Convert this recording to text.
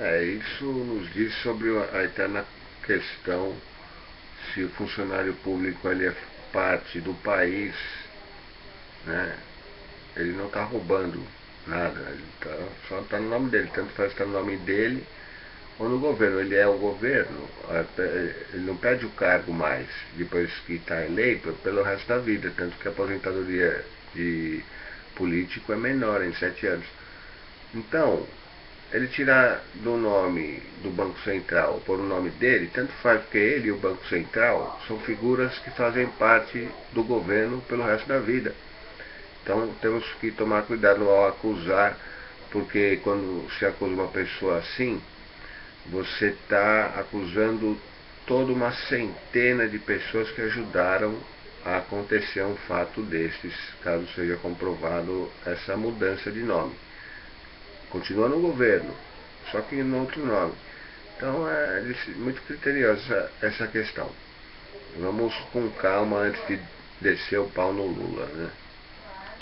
É, isso nos diz sobre a eterna questão se o funcionário público ele é parte do país, né? Ele não está roubando nada, ele tá, só está no nome dele, tanto faz estar tá no nome dele ou no governo. Ele é o governo, ele não perde o cargo mais depois que está eleito pelo resto da vida, tanto que a aposentadoria de político é menor em sete anos. Então, ele tirar do nome do Banco Central por o nome dele, tanto faz que ele e o Banco Central são figuras que fazem parte do governo pelo resto da vida. Então temos que tomar cuidado ao acusar, porque quando se acusa uma pessoa assim, você está acusando toda uma centena de pessoas que ajudaram a acontecer um fato destes, caso seja comprovado essa mudança de nome continua no governo, só que em outro nome. Então é muito criteriosa essa questão. Vamos com calma antes de descer o pau no Lula, né?